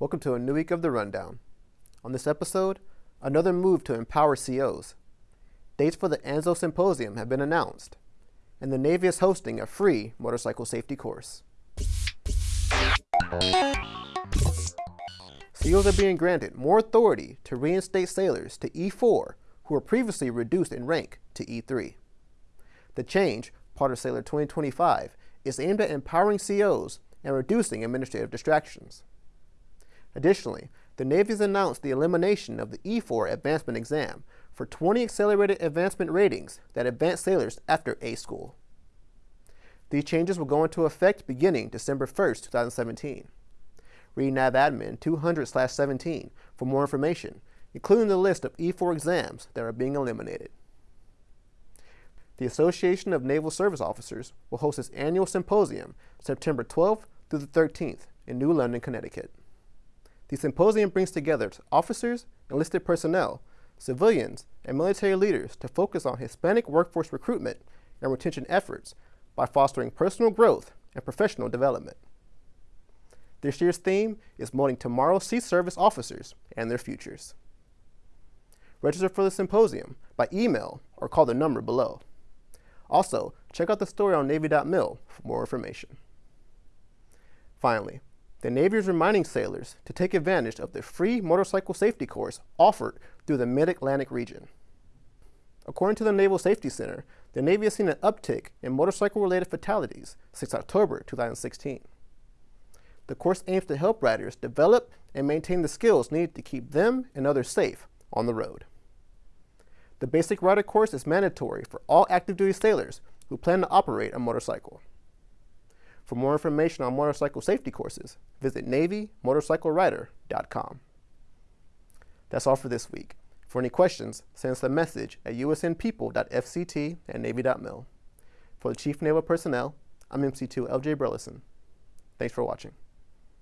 Welcome to a new week of The Rundown. On this episode, another move to empower COs. Dates for the ANSO Symposium have been announced, and the Navy is hosting a free motorcycle safety course. COs are being granted more authority to reinstate sailors to E4 who were previously reduced in rank to E3. The change, part of Sailor 2025, is aimed at empowering COs and reducing administrative distractions. Additionally, the Navy has announced the elimination of the E4 advancement exam for 20 accelerated advancement ratings that advance sailors after A school. These changes will go into effect beginning December 1, 2017. Read NAVADMIN 200-17 for more information, including the list of E4 exams that are being eliminated. The Association of Naval Service Officers will host its annual symposium September 12th through the 13th in New London, Connecticut. The symposium brings together officers, enlisted personnel, civilians, and military leaders to focus on Hispanic workforce recruitment and retention efforts by fostering personal growth and professional development. This year's theme is molding tomorrow's sea service officers and their futures. Register for the symposium by email or call the number below. Also, check out the story on Navy.mil for more information. Finally, the Navy is reminding sailors to take advantage of the free motorcycle safety course offered through the Mid-Atlantic region. According to the Naval Safety Center, the Navy has seen an uptick in motorcycle-related fatalities since October 2016. The course aims to help riders develop and maintain the skills needed to keep them and others safe on the road. The basic rider course is mandatory for all active duty sailors who plan to operate a motorcycle. For more information on motorcycle safety courses, visit NavyMotorcycleRider.com. That's all for this week. For any questions, send us a message at usnpeople.fct at navy.mil. For the Chief Naval Personnel, I'm MC2 LJ Burleson. Thanks for watching.